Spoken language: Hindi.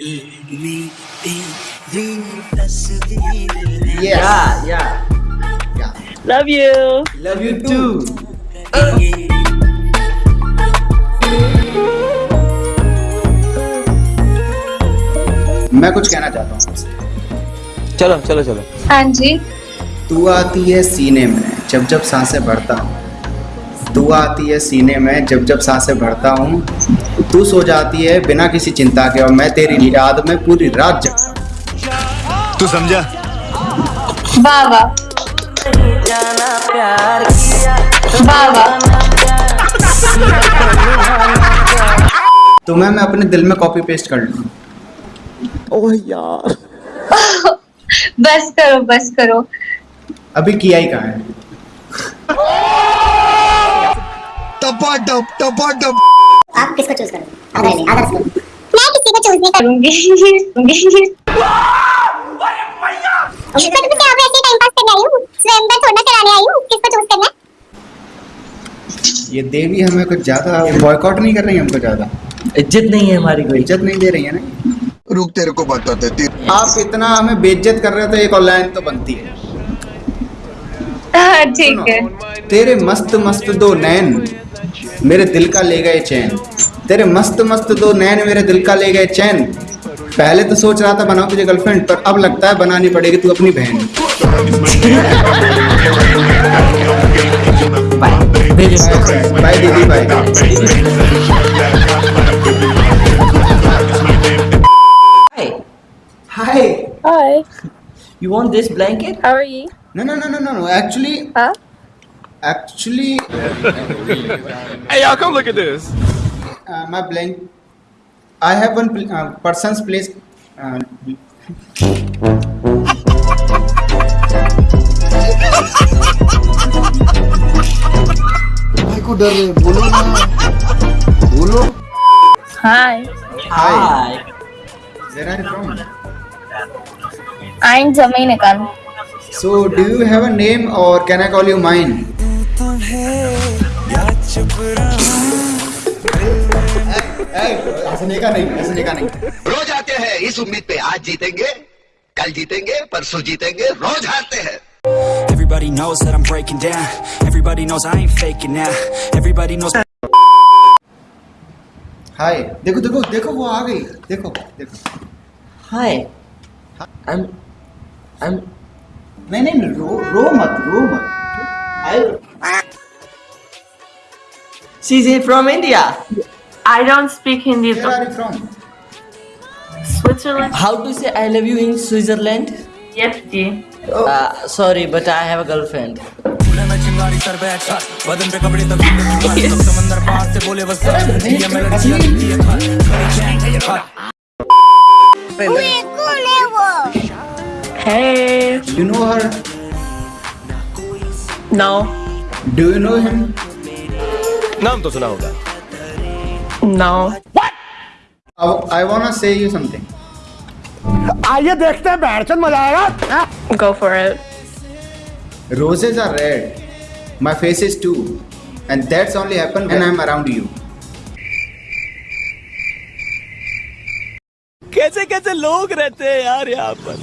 Yes. Yeah, yeah. Yeah. Love you. Love you too. मैं कुछ कहना चाहता हूँ चलो चलो चलो हाँ जी तू आती है सीने में जब जब साँसें भरता हूँ तू आती है सीने में जब जब साँसें भरता हूँ तू सो जाती है बिना किसी चिंता के और मैं तेरी याद में पूरी रात जगता हूँ तू समझा? वाह वाह वाह वाह तो मैं मैं अपने दिल में कॉपी पेस्ट कर लूँ। ओह यार। बस करो बस करो। अभी किया ही कहाँ है? टपा टप टपा टप आप किसको चूज़ करोगे? नहीं आधा करो मैं किसी को चूज़ नहीं करूँगी। करूँगी करूँगी तो क्या वैसे टाइम पास करने आई हूँ? स्वयंवर थोड़ा कराने आई हूँ। किसको चूज़ करना है? ये देवी हमें कुछ ज़्यादा बॉयकॉट नहीं कर रही हमको ज़्यादा। इज़्ज़त नहीं है हमारी कोई। इज़्ज़त नहीं दे रही है ना? रुक तेरे को बताते थे आप इतना हमें बेइज्जत कर रहे हो तो एक ऑनलाइन तो बनती है। हाँ ठीक है। तेरे मस्त मस्त दो नैन। मेरे दिल का ले गए चैन तेरे मस्त मस्त दो नैन मेरे दिल का ले गए चैन पहले तो सोच रहा था बनाओ तुझे गर्लफ्रेंड पर अब लगता है बनानी पड़ेगी तू अपनी बहन बाय दीदी bye Hi. Hi Hi. You want this blanket? How are you? No no no no no actually Huh? Actually Hey, y'all, come look at this. My blank I have one persons place भाई को डर रहे बोलो ना बोलो Hi. Hi where are you from I'm Dominican. So, do you have a name or can I call you mine? हंसने का नहीं हंसने का नहीं रोज आते हैं इस उम्मीद पे आज जीतेंगे कल जीतेंगे परसों जीतेंगे रोज हारते हैं Everybody knows that I'm breaking down. Everybody knows I ain't faking now. Everybody knows. हाय देखो देखो देखो वो आ गई देखो देखो Hi. I'm. I'm. नहीं नहीं रो रो मत रो मत आई She's in, from India. I don't speak Hindi. Where are you from? Switzerland. How to say I love you in Switzerland? Yes, G. Oh. Uh, sorry, but I have a girlfriend. hey. You know her? No. Do you know him? नाम तो सुना होगा। Now I want to say you something आइए देखते हैं बैरचंद मज़ा आएगा। Go for it roses are red my face is too and that's only happen when I am around you कैसे कैसे लोग रहते हैं यार यहाँ पर।